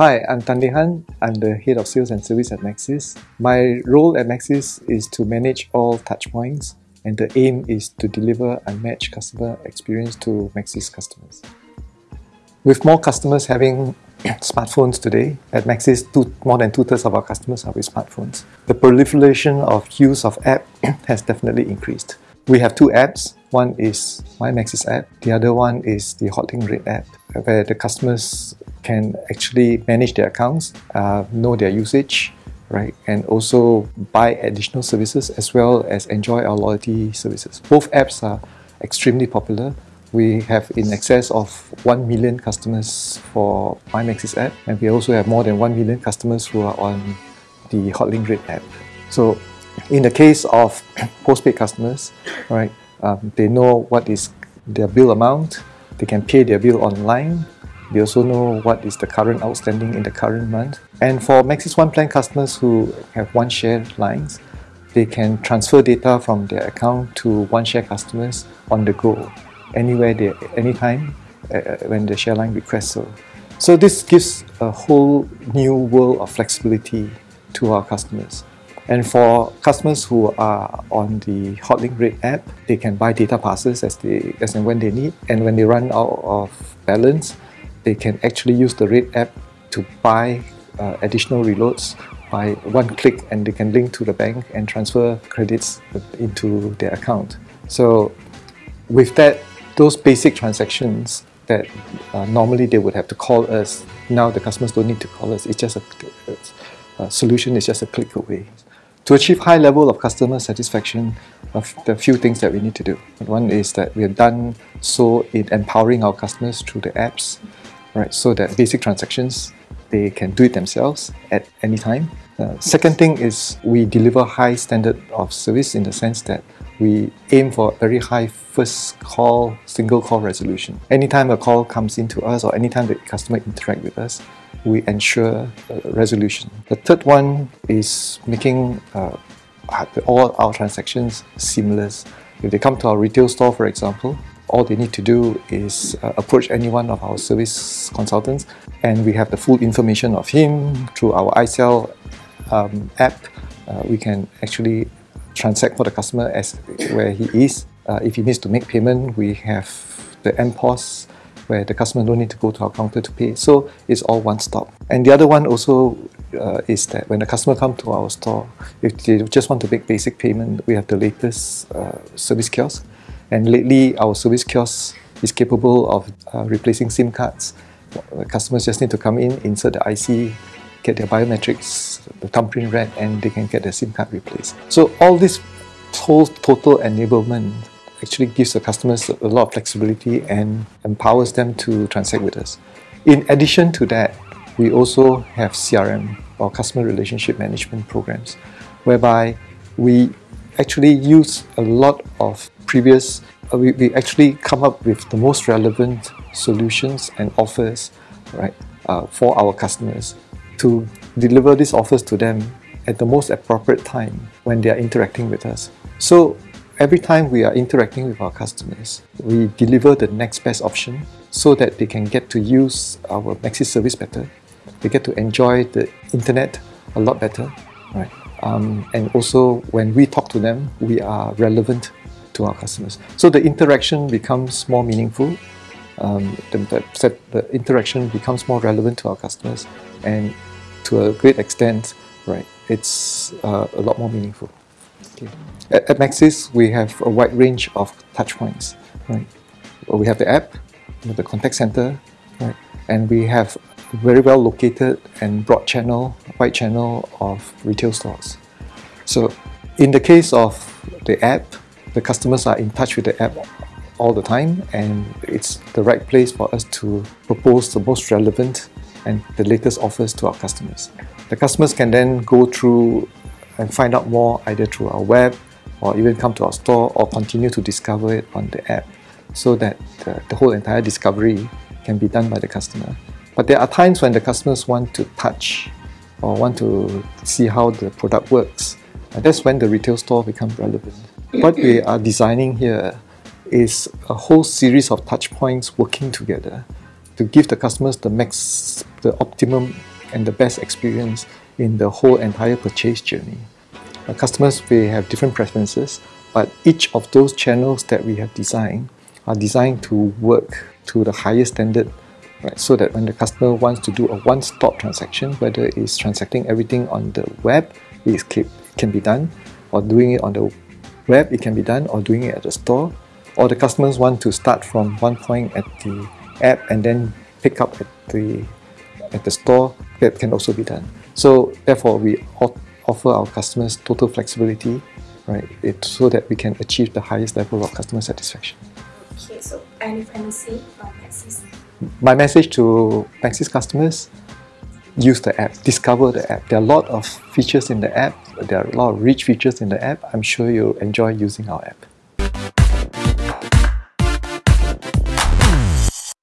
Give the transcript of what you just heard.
Hi, I'm Tan Han. I'm the head of sales and service at Maxis. My role at Maxis is to manage all touchpoints, and the aim is to deliver unmatched customer experience to Maxis customers. With more customers having smartphones today, at Maxis, two, more than two thirds of our customers are with smartphones. The proliferation of use of app has definitely increased. We have two apps. One is My Maxis app. The other one is the Hotlink Red app, where the customers can actually manage their accounts, uh, know their usage, right, and also buy additional services as well as enjoy our loyalty services. Both apps are extremely popular. We have in excess of 1 million customers for MyMaxis app, and we also have more than 1 million customers who are on the Hotlink Red app. So, in the case of postpaid customers, right, um, they know what is their bill amount, they can pay their bill online, they also know what is the current outstanding in the current month. And for Maxis One Plan customers who have one share lines, they can transfer data from their account to one share customers on the go, anywhere, they, anytime uh, uh, when the share line requests so. So this gives a whole new world of flexibility to our customers. And for customers who are on the Hotlink Red app, they can buy data passes as they as and when they need. And when they run out of balance, they can actually use the Red app to buy uh, additional reloads by one click and they can link to the bank and transfer credits into their account. So with that, those basic transactions that uh, normally they would have to call us, now the customers don't need to call us. It's just a, a solution is just a click away. To achieve high level of customer satisfaction, the few things that we need to do. One is that we have done so in empowering our customers through the apps right? So that basic transactions, they can do it themselves at any time. Uh, second thing is we deliver high standard of service in the sense that we aim for very high first call, single call resolution. Anytime a call comes into us or anytime the customer interact with us, we ensure uh, resolution. The third one is making uh, all our transactions seamless. If they come to our retail store, for example, all they need to do is uh, approach any one of our service consultants and we have the full information of him through our iSell um, app. Uh, we can actually transact for the customer as where he is. Uh, if he needs to make payment, we have the MPOS where the customer don't need to go to our counter to pay. So it's all one stop. And the other one also uh, is that when the customer come to our store, if they just want to make basic payment, we have the latest uh, service kiosk and lately, our service kiosk is capable of uh, replacing SIM cards. Customers just need to come in, insert the IC, get their biometrics, the thumbprint read, and they can get their SIM card replaced. So all this whole total enablement actually gives the customers a lot of flexibility and empowers them to transact with us. In addition to that, we also have CRM or customer relationship management programs, whereby we actually use a lot of previous, uh, we, we actually come up with the most relevant solutions and offers right, uh, for our customers to deliver these offers to them at the most appropriate time when they are interacting with us. So every time we are interacting with our customers, we deliver the next best option so that they can get to use our Maxis service better. They get to enjoy the internet a lot better, right? Um, and also when we talk to them, we are relevant to our customers. So the interaction becomes more meaningful. Um, the, the, the, interaction becomes more relevant to our customers, and to a great extent, right, it's uh, a lot more meaningful. Okay. At, at Maxis, we have a wide range of touch points. Right, we have the app, the contact center, right, and we have very well located and broad channel, wide channel of retail stores. So, in the case of the app, the customers are in touch with the app all the time and it's the right place for us to propose the most relevant and the latest offers to our customers. The customers can then go through and find out more either through our web or even come to our store or continue to discover it on the app so that the, the whole entire discovery can be done by the customer. But there are times when the customers want to touch or want to see how the product works. And that's when the retail store becomes relevant. What we are designing here is a whole series of touch points working together to give the customers the max, the optimum and the best experience in the whole entire purchase journey. Our customers may have different preferences, but each of those channels that we have designed are designed to work to the highest standard right? So that when the customer wants to do a one-stop transaction, whether it's transacting everything on the web, it's it can be done, or doing it on the web, it can be done, or doing it at the store, or the customers want to start from one point at the app and then pick up at the at the store, that can also be done. So therefore, we offer our customers total flexibility, right? It, so that we can achieve the highest level of customer satisfaction. Okay, so any say from Maxis? my message to Maxis customers use the app, discover the app. There are a lot of features in the app, there are a lot of rich features in the app. I'm sure you'll enjoy using our app.